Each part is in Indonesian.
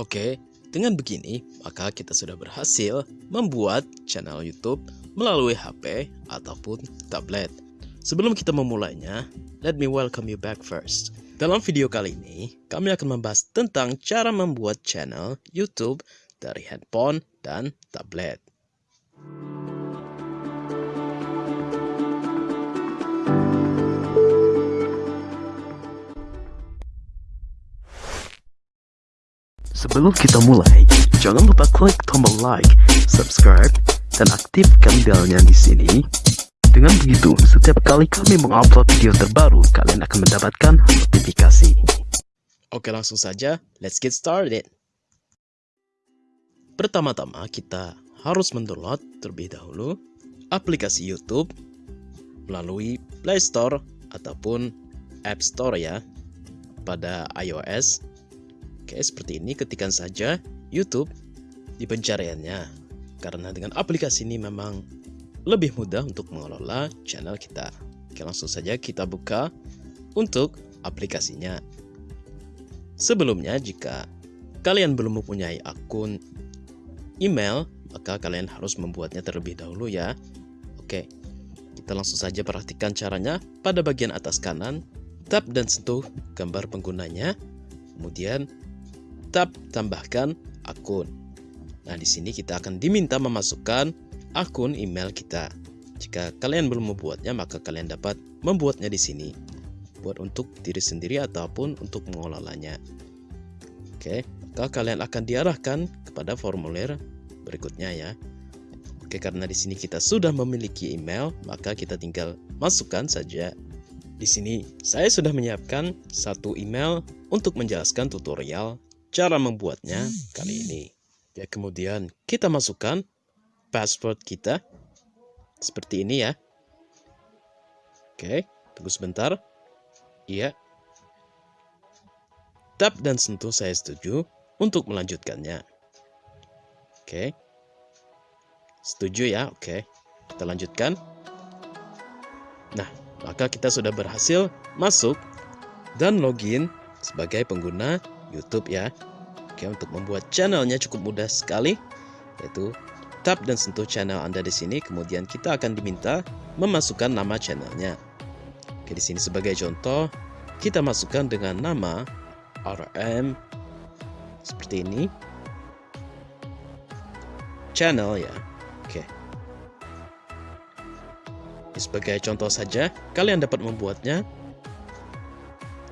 Oke, dengan begini, maka kita sudah berhasil membuat channel YouTube melalui HP ataupun tablet. Sebelum kita memulainya, let me welcome you back first. Dalam video kali ini, kami akan membahas tentang cara membuat channel YouTube dari handphone dan tablet. Sebelum kita mulai, jangan lupa klik tombol like, subscribe, dan aktifkan belnya di sini. Dengan begitu, setiap kali kami mengupload video terbaru, kalian akan mendapatkan notifikasi. Oke, langsung saja, let's get started. Pertama-tama, kita harus mendownload terlebih dahulu aplikasi YouTube melalui Play Store ataupun App Store ya pada iOS Oke, seperti ini ketikkan saja YouTube di pencariannya. Karena dengan aplikasi ini memang lebih mudah untuk mengelola channel kita. Oke, langsung saja kita buka untuk aplikasinya. Sebelumnya, jika kalian belum mempunyai akun email, maka kalian harus membuatnya terlebih dahulu ya. Oke, kita langsung saja perhatikan caranya. Pada bagian atas kanan, tap dan sentuh gambar penggunanya. Kemudian tab tambahkan akun. Nah, di sini kita akan diminta memasukkan akun email kita. Jika kalian belum membuatnya, maka kalian dapat membuatnya di sini. Buat untuk diri sendiri ataupun untuk mengelolanya. Oke, maka kalian akan diarahkan kepada formulir berikutnya ya. Oke, karena di sini kita sudah memiliki email, maka kita tinggal masukkan saja. Di sini saya sudah menyiapkan satu email untuk menjelaskan tutorial cara membuatnya kali ini. Ya, kemudian kita masukkan password kita seperti ini ya. Oke, tunggu sebentar. Iya. Tap dan sentuh saya setuju untuk melanjutkannya. Oke. Setuju ya? Oke. Kita lanjutkan. Nah, maka kita sudah berhasil masuk dan login sebagai pengguna YouTube ya. Oke, untuk membuat channelnya cukup mudah sekali, yaitu tap dan sentuh channel Anda di sini. Kemudian kita akan diminta memasukkan nama channelnya. Oke, di sini sebagai contoh, kita masukkan dengan nama RM seperti ini. Channel ya. Oke. Ini sebagai contoh saja, kalian dapat membuatnya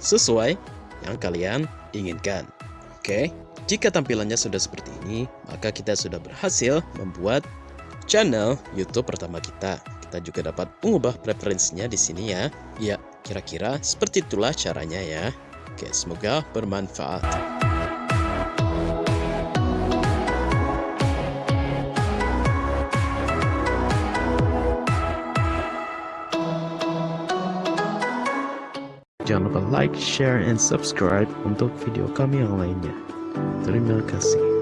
sesuai yang kalian inginkan. Oke, jika tampilannya sudah seperti ini, maka kita sudah berhasil membuat channel YouTube pertama kita. Kita juga dapat mengubah preferensinya di sini ya. Ya, kira-kira seperti itulah caranya ya. Oke, semoga bermanfaat. Jangan lupa like, share, and subscribe untuk video kami yang lainnya. Terima kasih.